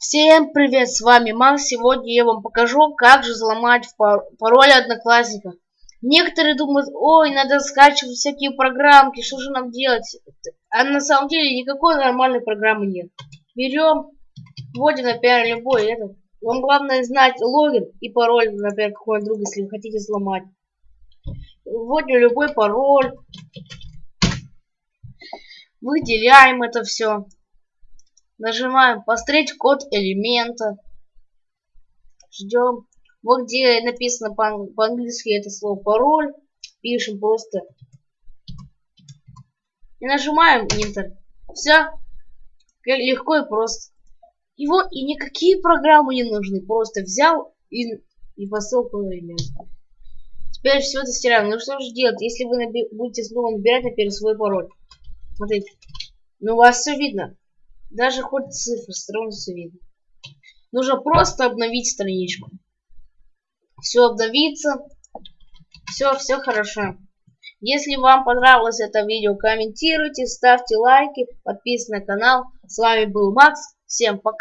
Всем привет, с вами Макс. Сегодня я вам покажу, как же взломать пароль Одноклассника. Некоторые думают, ой, надо скачивать всякие программки, что же нам делать? А на самом деле никакой нормальной программы нет. Берем, вводим, например, любой этот. Вам главное знать логин и пароль, например, какой друг, если вы хотите взломать. Вводим любой пароль. Выделяем это все. Нажимаем посмотреть код элемента. Ждем. Вот где написано по-английски это слово пароль. Пишем просто. И нажимаем Enter. Все. Легко и просто. Вот, и никакие программы не нужны. Просто взял и, и посыл по элементу. Теперь все это стираем. Ну что же делать, если вы будете снова набирать, например, свой пароль? Смотрите. Ну, у вас все видно. Даже хоть цифры становится видно. Нужно просто обновить страничку. Все обновится. Все, все хорошо. Если вам понравилось это видео, комментируйте, ставьте лайки, подписывайтесь на канал. С вами был Макс. Всем пока.